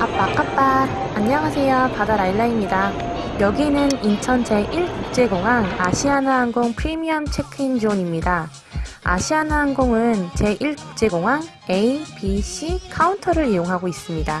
아빠까빠 안녕하세요. 바다라일라입니다. 여기는 인천 제1국제공항 아시아나항공 프리미엄 체크인 존입니다. 아시아나항공은 제1국제공항 A, B, C 카운터를 이용하고 있습니다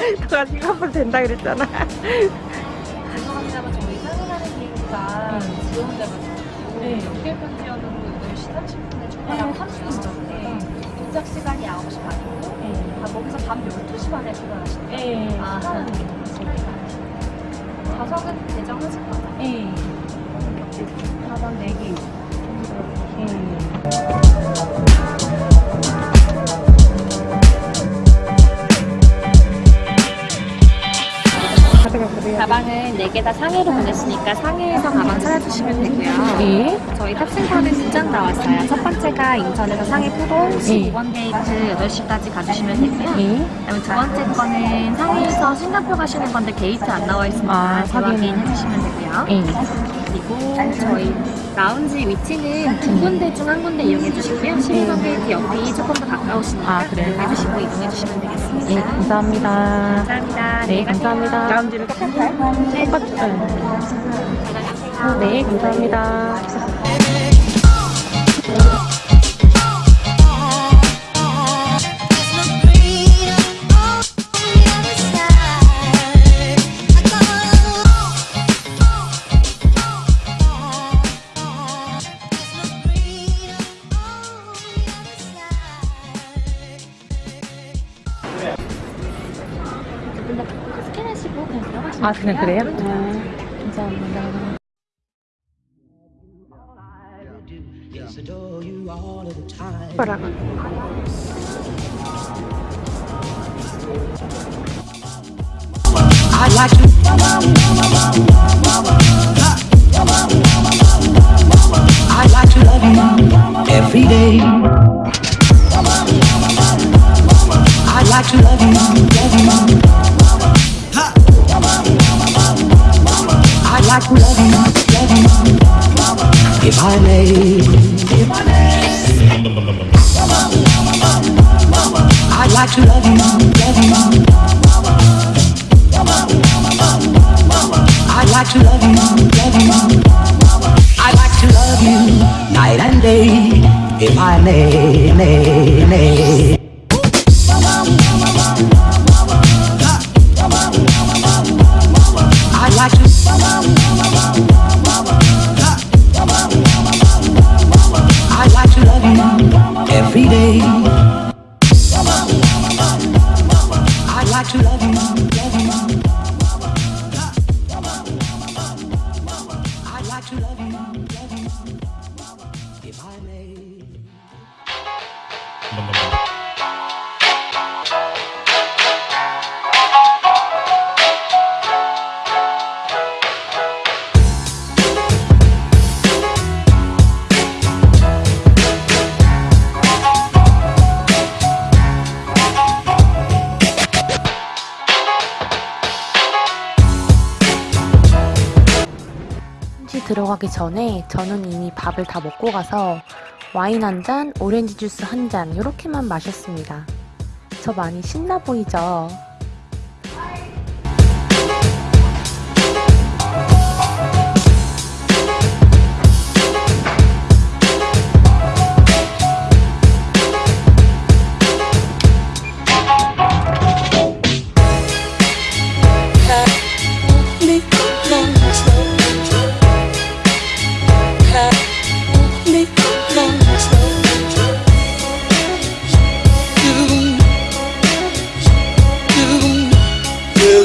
너가 싱가포르 된다 그랬잖아 죄송합니다만 저희 상해가는 비행기가 지원돼가지고 네. 연결 편지였는데 8시 30분에 출발하고 30분 전에 도착 시간이 9시 반이고 네. 아, 거기서 밤 12시 반에 출발하시네요. 네. 아, 좌석은 대정하실 거죠? 네. 가방 4개. 가 4개 다 상해로 보냈으니까 상해에서 가방 찾아주시면 되고요. 네. 저희 탑승권은 두장 나왔어요. 첫 번째가 인천에서 상해 포동 15번 게이트 8시까지 가주시면 되고요. 네. 그다음에 두 번째 거는 상해에서 싱가포르 가시는 건데 게이트 안 나와 있으니까 아, 재확인 확인. 해 주시면 되고요. 네. 그리고 저희 라운지 위치는 두 군데 중 한 군데 이용해 주시고요. 12번 게이트 옆이 조금 더 가까우시니까 아, 그래요? 이용해 주시고 이동해 주시면 되겠습니다. 네, 감사합니다. 감사합니다. 네, 가세요. 감사합니다. 라운지는 똑같아요? 네, 똑같아요. 네, 감사합니다. 아, 그냥 돼요. 그래요? 아, 감사합니다. Yes, adore you all of the time. 뭐라고? I'd like to. I'd like to love you every day. I'd like to love you, love you. If I may. I'd like to love you, love you. I'd like to love you, love you. I'd like to love you night and day, if I may, may, may. 들어가기 전에 저는 이미 밥을 다 먹고 가서 와인 한 잔, 오렌지 주스 한 잔 이렇게만 마셨습니다. 저 많이 신나 보이죠?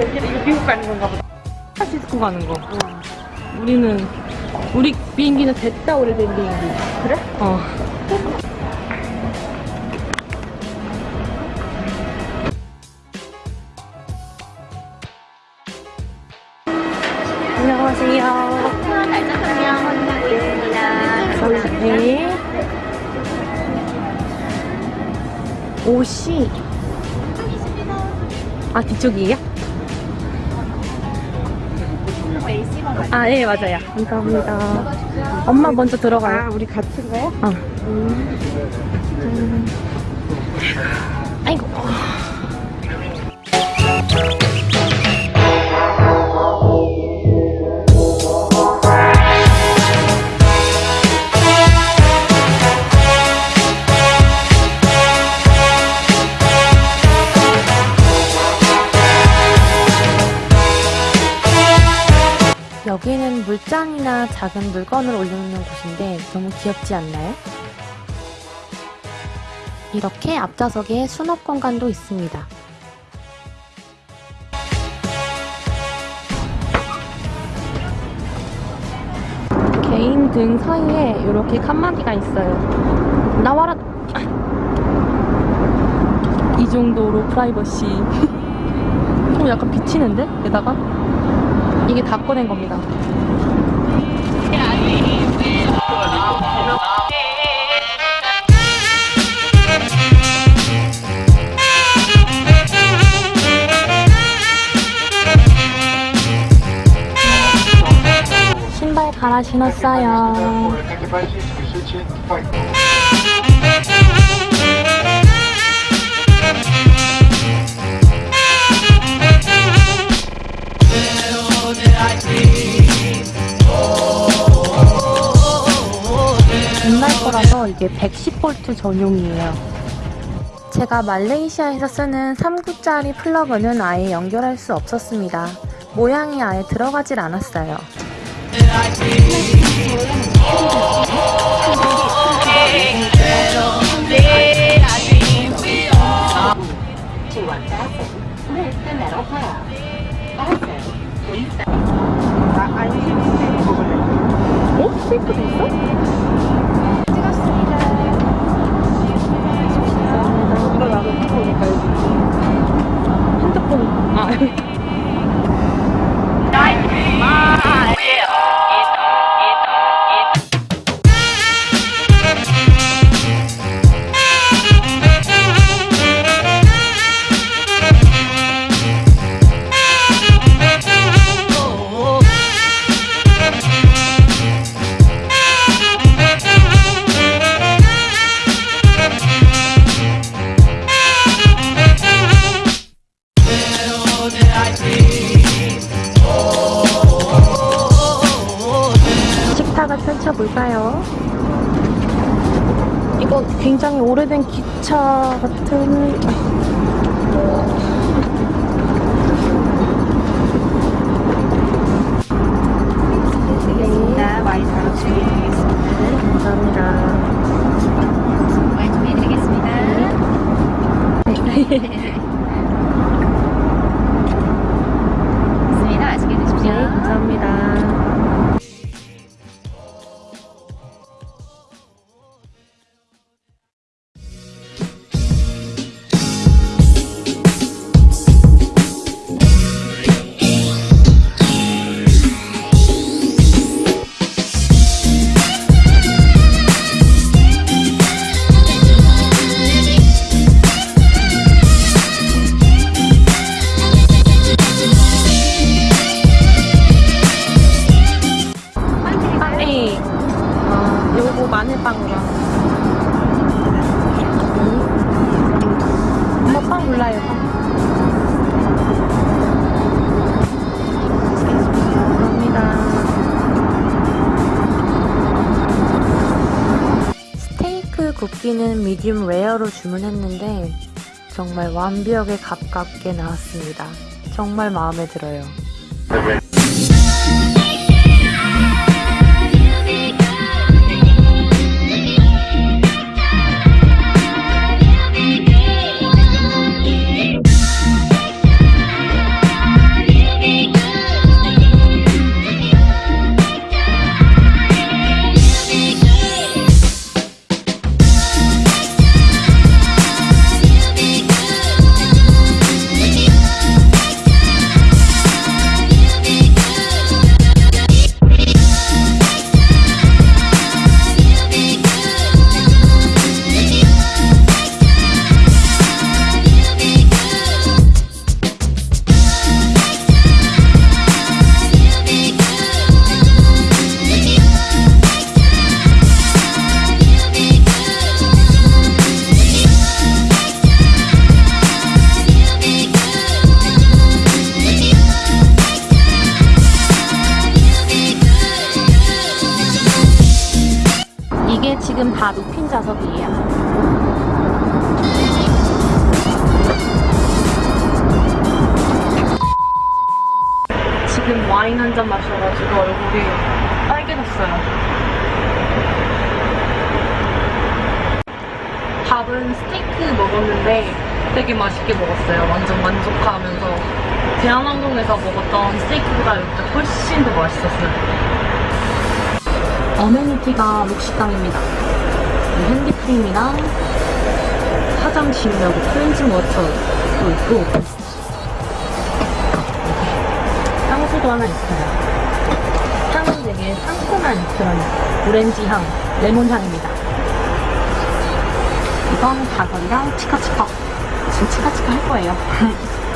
여기 이거 미국 가는 건가 보다. 샌프란시스코 가는 거. 우리는 우리 비행기는 됐다 오래된 비행기. 그래? 어. 안녕하세요. 네. 옷이 아 뒤쪽이에요? 아, 예, 맞아요. 감사합니다. 엄마 먼저 들어가요. 아, 우리 같은 거요? 어. 음. 아이고. 작은 물건을 올려놓는 곳인데 너무 귀엽지 않나요? 이렇게 앞좌석에 수납 공간도 있습니다. 개인 등 사이에 이렇게 칸막이가 있어요. 나와라! 이 정도로 프라이버시. 어, 약간 비치는데? 게다가? 이게 다 꺼낸 겁니다. 신발 갈아 신었어요. 이게 110V 전용이에요. 제가 말레이시아에서 쓰는 3구짜리 플러그는 아예 연결할 수 없었습니다. 모양이 아예 들어가질 않았어요. 어? 스테이크도 있어? 굉장히 오래된 기차 같은 고기는 미디움 레어로 주문했는데 정말 완벽에 가깝게 나왔습니다. 정말 마음에 들어요. 지금 다 루핀 자석이에요. 지금 와인 한 잔 마셔가지고 얼굴이 빨개졌어요. 밥은 스테이크 먹었는데 되게 맛있게 먹었어요. 완전 만족하면서 대한항공에서 먹었던 스테이크보다 여기가 훨씬 더 맛있었어요. 어메니티가 록식당입니다. 핸디크림이랑 화장 지우려고 클렌징 워터도 있고 향수도 하나 있어요. 향은 되게 상큼한 그런 오렌지 향, 레몬 향입니다. 이건 가설이랑 치카치카. 지금 치카치카 할 거예요.